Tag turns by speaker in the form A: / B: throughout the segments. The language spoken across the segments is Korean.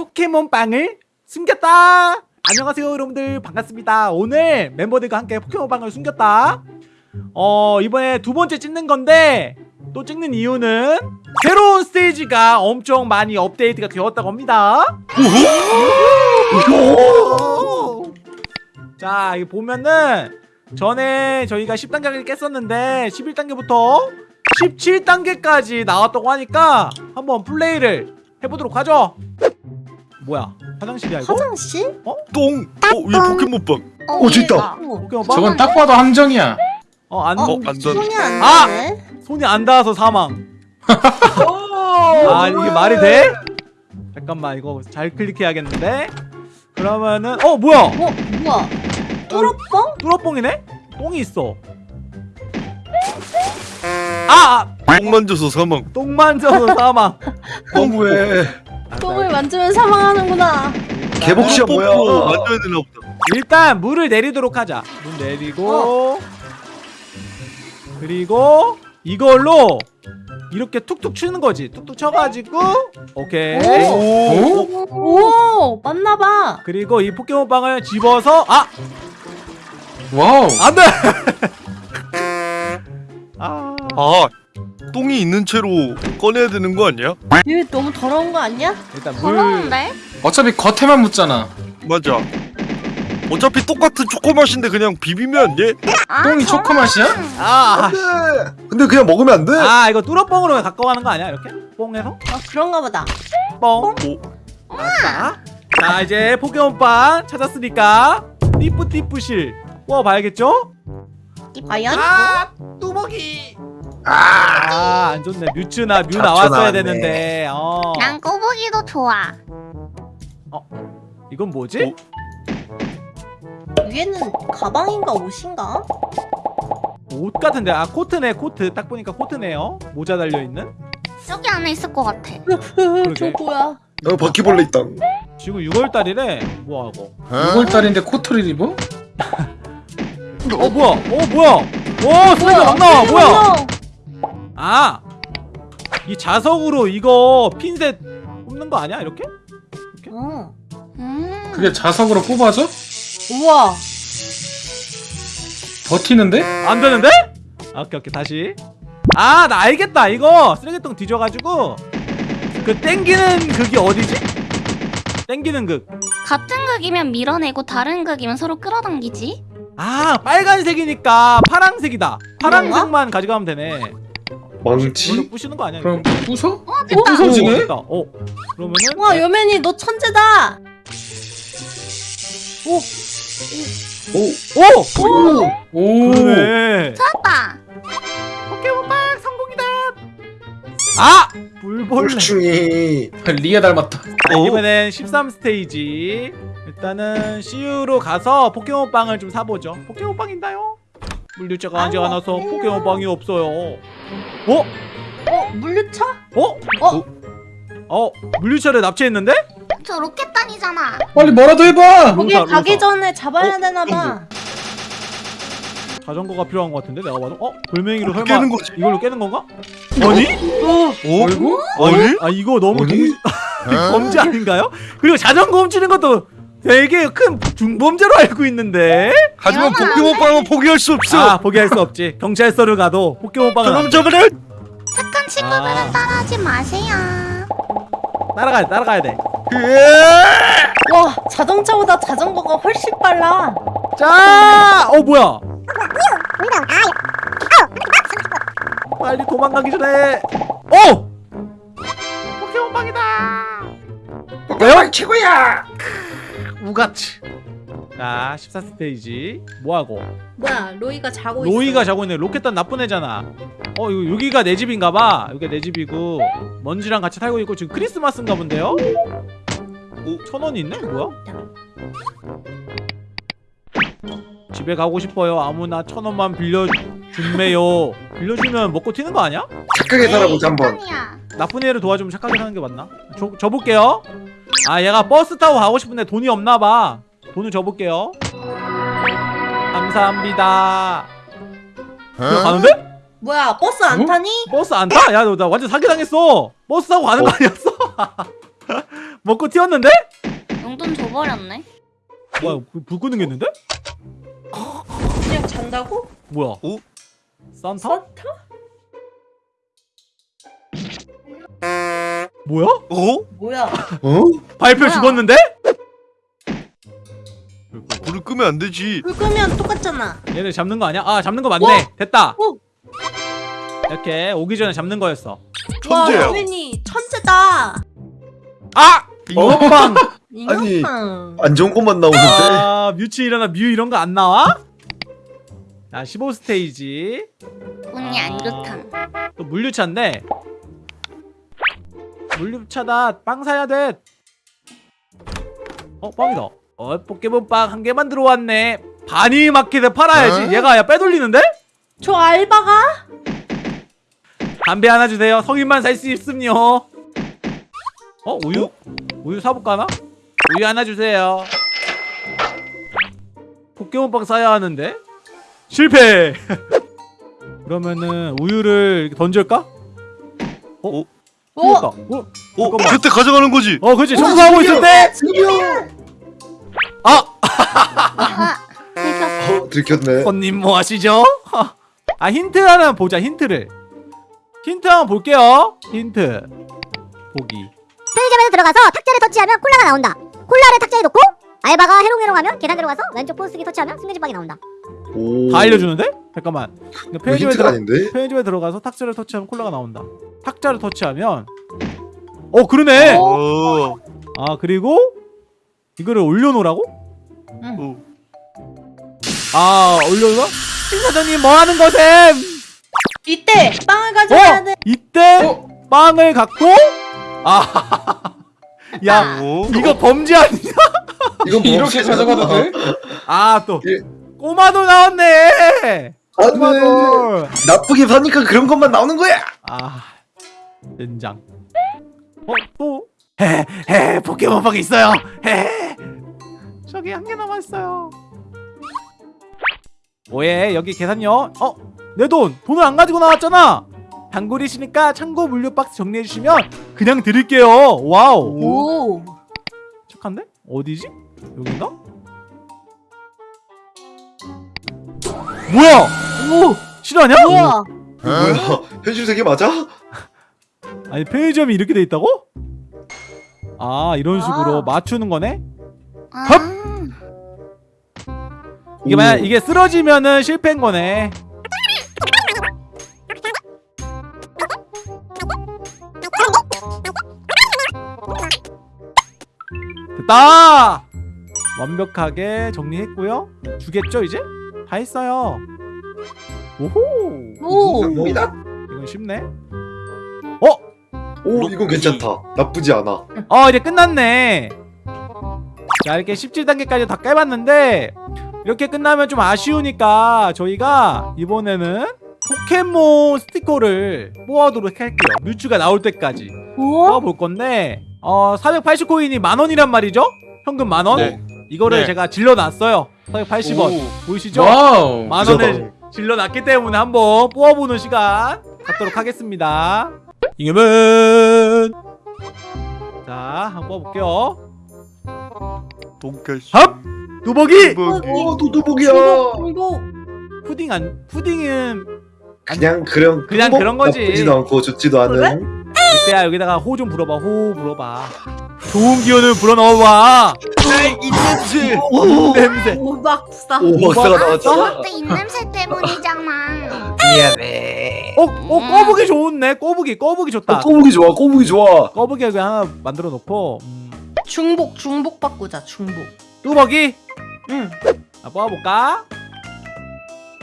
A: 포켓몬빵을 숨겼다. 안녕하세요 여러분들. 반갑습니다. 오늘 멤버들과 함께 포켓몬빵을 숨겼다. 어 이번에 두 번째 찍는 건데 또 찍는 이유는 새로운 스테이지가 엄청 많이 업데이트가 되었다고 합니다. 자 이거 보면은 전에 저희가 10단계를 깼었는데 11단계부터 17단계까지 나왔다고 하니까 한번 플레이를 해보도록 하죠 뭐야 화장실이야 이거?
B: 화장실?
C: 똥! 어? 위 포켓몬빵
D: 어,
C: 어.
A: 포켓몬빵?
E: 저건 딱 봐도 함정이야.
A: 어, 안,
C: 어, 안 닿-
B: 손이 안
A: 아!
B: 닿네.
A: 손이 안 닿아서 사망 아 이게 말이 돼? 잠깐만 이거 잘 클릭해야겠는데 그러면은 어 뭐야
B: 어, 뭐야? 뚜러뻥?
A: 뚜러뽕이네? 똥이 있어 아! 아!
C: 똥 만져서 사망
A: 똥 만져서 사망
C: 똥왜
B: 똥을 만지면 사망하는구나.
C: 개복시야
A: 어,
C: 뭐야 만져야 되나 보다
A: 일단 물을 내리도록 하자 물 내리고 그리고 이걸로 이렇게 툭툭 치는 거지 툭툭 쳐가지고 오케이
B: 오.
C: 오!
B: 오, 맞나봐.
A: 그리고 이 포켓몬빵을 집어서 아!
E: Wow.
A: 안돼! 아
C: 아 똥이 있는 채로 꺼내야 되는 거 아니야?
B: 이거 너무 더러운 거 아니야?
A: 일단 물
D: 더러운데?
E: 어차피 겉에만 묻잖아.
C: 맞아 어차피 똑같은 초코 맛인데 그냥 비비면 안 돼?
D: 아,
E: 똥이
D: 저런.
E: 초코 맛이야?
A: 아,
F: 근데 그냥 먹으면 안 돼?
A: 아 이거 뚫어뽕으로 가까워가는 거 아니야 이렇게? 뽕해서?
B: 아, 그런가 보다.
A: 뽕
C: 오.
A: 아싸 자 이제 포켓몬빵 찾았으니까 띠뿌띠뿌실 뽑아봐야겠죠?
B: 과연?
A: 아 뚜벅이 아. 안 좋네. 뮤츠나 뮤 나왔어야
F: 나왔네.
A: 되는데. 어.
D: 난 꼬부기도 좋아.
A: 이건 뭐지?
B: 위에는 가방인가 옷인가?
A: 옷 같은데? 아 코트네 코트. 딱 보니까 코트네요. 모자 달려 있는?
D: 저기 안에 있을 것 같아.
B: 저 뭐야?
F: 어 바퀴벌레 있다.
A: 지금 6월 달이래? 뭐 하고?
E: 6월달인데 코트를 입어?
A: 어 뭐야? 어 뭐야? 오 소리가 막 나와 뭐야 아! 이 자석으로 이거 핀셋 뽑는 거 아니야 이렇게?
B: 어.
D: 음.
E: 그게 자석으로 뽑아져?
B: 우와.
E: 버티는데?
A: 안 되는데? 아, 오케이 오케이 다시 아 나 알겠다 이거 쓰레기통 뒤져 가지고 그 땡기는 극이 어디지? 땡기는 극
D: 같은 극이면 밀어내고 다른 극이면 서로 끌어당기지.
A: 아 빨간색이니까 파랑색이다 파랑색만 가져가면 되네
F: 망치?
A: 부시는 거 아니야
E: 그럼? 부숴?
D: 어, 됐다.
A: 오,
E: 부서지네?
A: 됐다. 어 그러면은
B: 와, 여맨이 너 천재다. 오,
F: 오!
A: 오!
E: 오.
A: 그러네
D: 찾았다.
A: 포켓몬빵 성공이다 아! 불벌레
F: 곤충이
E: 리에 닮았다.
A: 자, 이번엔 13 스테이지 일단은 CU로 가서 포켓몬빵을 좀 사보죠 포켓몬빵인가요? 물류차가 아직 안 와서
B: 없네요.
A: 포켓몬빵이 없어요 어?
B: 어, 물류차?
A: 어?
B: 어?
A: 어? 물류차를 납치했는데?
D: 저 로켓단이잖아.
E: 빨리 뭐라도 해봐.
B: 거기
A: 로사,
B: 가기
A: 로사.
B: 전에 잡아야
A: 어?
B: 되나 봐.
A: 자전거가 필요한 것 같은데 내가 봐도 어? 돌멩이로 설마
C: 깨는 거지.
A: 이걸로 깨는 건가? 아니?
C: 어?
E: 어이구?
C: 아니?
A: 아 이거 너무
F: 아니?
A: 동... 범죄 아닌가요? 그리고 자전거 훔치는 것도 되게 큰 중범죄로 알고 있는데
C: 하지만. 포켓몬빵은 포기할 수 없어
A: 아 포기할 수 없지 경찰서를 가도 포켓몬빵을
C: 그럼
A: 안-
C: 저번에
D: 착한 친구들은
A: 아.
D: 따라하지 마세요.
A: 따라가야 돼 따라가야 돼
B: 와, 자동차보다 자전거가 훨씬 빨라.
A: 자, 어 뭐야? 빨리 도망가기 전에. 어! 포켓몬빵이다.
F: 내가 최고야!
A: 우가치. 자, 14스테이지 뭐 하고?
B: 뭐야, 로이가 자고
A: 로이가 자고 있네. 로켓단 나쁜 애잖아. 어, 이거 여기가 내 집인가봐. 여기가 내 집이고 먼지랑 같이 살고 있고 지금 크리스마스인가 본데요? 오, 천 원이 있네? 뭐야? 집에 가고 싶어요. 아무나 천 원만 빌려주세요. 빌려주면 먹고 튀는 거 아니야?
F: 착하게 살아보자 한번
D: 로켓단이야.
A: 나쁜 애를 도와주면 착하게 사는 게 맞나? 줘, 줘볼게요. 아 얘가 버스 타고 가고 싶은데 돈이 없나봐. 돈을 줘볼게요. 감사합니다. 그냥 가는데?
B: 뭐야, 버스 안
E: 어?
B: 타니?
A: 버스 안 타? 야 나 완전 사기당했어. 버스 타고 가는 거 아니었어? 먹고 튀었는데?
D: 용돈 줘버렸네.
A: 뭐야 불- 불 끄는 게 있는데?
B: 그냥 잔다고?
A: 뭐야?
C: 오?
A: 산타?
B: 산타?
A: 뭐야?
C: 어?
B: 뭐야?
F: 어?
A: 발표
D: 뭐야?
A: 죽었는데?
C: 불을 끄면 안 되지.
B: 불 끄면 똑같잖아.
A: 얘네 잡는 거 아니야? 아 잡는 거 맞네 됐다
B: 오!
A: 이렇게 오기 전에 잡는 거였어
C: 천재야.
B: 와, 로빈이 천재다.
A: 아!
F: 어?
A: 이것방
F: 아니.
B: 잉어빵.
F: 안 좋은 것만 나오는데.
A: 아 뮤츠 일어나 뮤 이런 거 안 나와? 자 15스테이지
D: 운이 안 좋다.
A: 또 물류차인데 물류차다 빵 사야 돼 어? 빵이다 어 포켓몬빵 한 개만 들어왔네 바니 마켓에 팔아야지
C: 어?
A: 얘가 야 빼돌리는데?
B: 저 알바가?
A: 담배 하나 주세요 성인만 살 수 있음요 어? 우유? 우유 사볼까나? 우유 하나 주세요 포켓몬빵 사야 하는데? 실패 그러면은 우유를 던질까?
B: 오,
A: 어? 어?
C: 어?
A: 잠깐만.
C: 그때 가져가는 거지.
A: 어 그렇지 청소하고 있을 때 아!
D: 들켰어.
F: 어, 들켰네.
A: 손님 뭐 하시죠? 아 힌트 하나 보자 힌트를 힌트 한번 볼게요 힌트 보기
G: 편의점에서 들어가서 탁자를 터치하면 콜라가 나온다. 콜라를 탁자에 놓고 알바가 해롱해롱하면 계단 들어가서 왼쪽 포스기 터치하면 승리지방이 나온다.
F: 오.
A: 다 알려주는데? 잠깐만 편의점에,
F: 힌트가
A: 들어,
F: 아닌데?
A: 편의점에 들어가서 탁자를 터치하면 콜라가 나온다 탁자를 터치하면 어 그러네
C: 어.
A: 아 그리고 이거를 올려놓으라고?
C: 어.
A: 아 올려놓아? 신사장님 뭐하는 거셈?
B: 이때 빵을 가져가야 돼.
A: 어? 이때
E: 어?
A: 빵을 갖고 아, 야
C: 어?
A: 이거 범죄 아니야?
F: 이건 뭐
E: 이렇게 가져가도 돼?
A: 아또
F: 예.
A: 꼬마도 나왔네. 꼬마도.
F: 나쁘게 사니까 그런 것만 나오는 거야.
A: 아 된장. 어 또? 헤헤 포켓몬빵 있어요. 헤 저기 한 개 남았어요. 뭐해 여기 계산요? 어? 내 돈 돈을 안 가지고 나왔잖아. 단골이시니까 창고 물류 박스 정리해 주시면 그냥 드릴게요. Wow.
B: 오.
A: 착한데? 어디지? 여긴가? 뭐야? 오 실화냐?
B: 뭐야?
F: 뭐야? 현실 세계 맞아?
A: 아니 편의점이 이렇게 돼 있다고? 아 이런 식으로
B: 아.
A: 맞추는 거네?
D: 아.
A: 이게 만약 이게 쓰러지면은 실패인 거네. 됐다! 완벽하게 정리했고요. 주겠죠 이제? 다 했어요. 오호!
B: 오.
A: 이건 쉽네.
F: 오 이건 괜찮다. 나쁘지 않아.
A: 어 이제 끝났네 자 이렇게 17단계까지 다 깨봤는데 이렇게 끝나면 좀 아쉬우니까 저희가 이번에는 포켓몬 스티커를 뽑아도록 할게요 뮤츠가 나올 때까지. 뽑아볼 건데 어 480코인이 만원이란 말이죠? 현금 만원?
C: 네.
A: 이거를
C: 네.
A: 제가 질러놨어요 480원
C: 오.
A: 보이시죠? 만원을 질러놨기 때문에 한번 뽑아보는 시간 갖도록 하겠습니다 이겨면 자 한번 뽑아볼게요
C: 돈까스.
A: 합! 두벅이!
F: 오 도도복이야.
B: 중복.
A: 푸딩 안 푸딩은
F: 그냥 그런
A: 그냥
F: 뭐
A: 그런 거지.
F: 나쁘지도 않고 좋지도 않은.
A: 이때야 여기다가 호 좀 불어봐 호 불어봐 좋은 기운을 불어넣어봐
C: 이 냄새.
F: 오.
A: 냄새
B: 오박사.
F: 오박사가 나왔잖아.
D: 또 입냄새 때문이잖아.
F: 미안해.
A: 어? 어 꺼북이 좋네 꺼북이 꺼북이 좋다
F: 어, 꼬부기 좋아. 꼬부기 좋아.
A: 꺼북이 여기 하나 만들어 놓고 음,
B: 중복 중복 바꾸자. 중복.
A: 뚜벅이
B: 응.
A: 자 뽑아볼까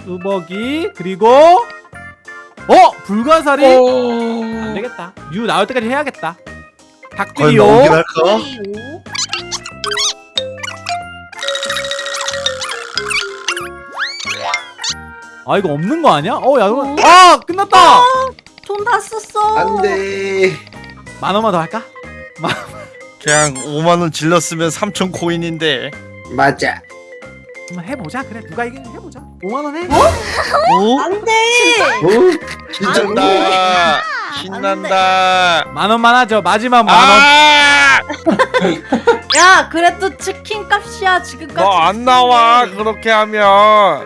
A: 뚜벅이 그리고 어? 불가사리? 안
E: 어...
A: 되겠다 유 나올 때까지 해야겠다 닭띠요 아 이거 없는 거 아니야? 어야 그럼
B: 어?
A: 아 끝났다
B: 돈 다 썼어.
F: 안돼.
A: 만 원만 더 할까?
C: 그냥 5만 원 질렀으면 3천 코인인데.
F: 맞아.
A: 한번 해보자 그래 누가 이기는 해보자 5만 원 해?
C: 어?
B: 안돼.
F: 어? 진짜
C: 신난다. 신난다.
A: 만 원만 하죠 마지막 만 원.
C: 아!
B: 야 그래도 치킨 값이야 지금까지
C: 너 안 나와 그렇게 하면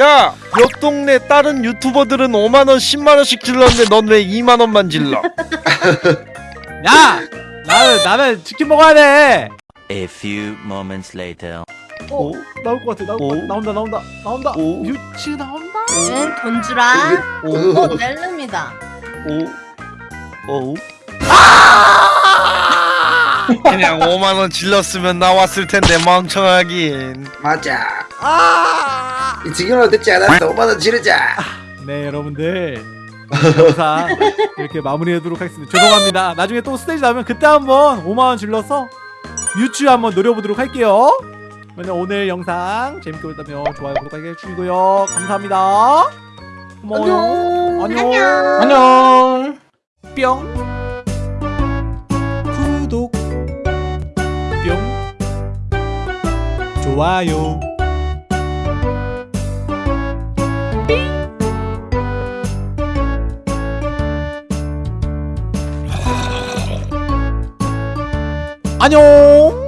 C: 야 옆 동네 다른 유튜버들은 5만원 10만원씩 질렀는데 넌 왜 2만원만 질러?
A: 야 나는 나는 치킨 먹어야 돼.
H: A few moments later.
A: 어, 나올 것 같아 나올 것 같아.
C: 오.
A: 나온다 나온다 나온다.
C: 오.
A: 뮤츠 나온다?
B: 응, 돈 주라. 어 넬름이다.
C: 오? 오? 그냥 5만 원 질렀으면 나왔을 텐데 멍청하긴.
F: 맞아. 이 지금은 듣지 않았어. 5만 원 지르자.
A: 네 여러분들. 영상 이렇게 마무리하도록 하겠습니다. 죄송합니다. 나중에 또 스테이지 나오면 그때 한번 5만원 질러서 뮤츠 한번 노려보도록 할게요. 그러면 오늘 영상 재밌게 보셨다면 좋아요 구독하기 해주시고요. 감사합니다. 고마워요. 안녕.
E: 안녕.
A: 뿅. 구독. 뿅. 좋아요 안녕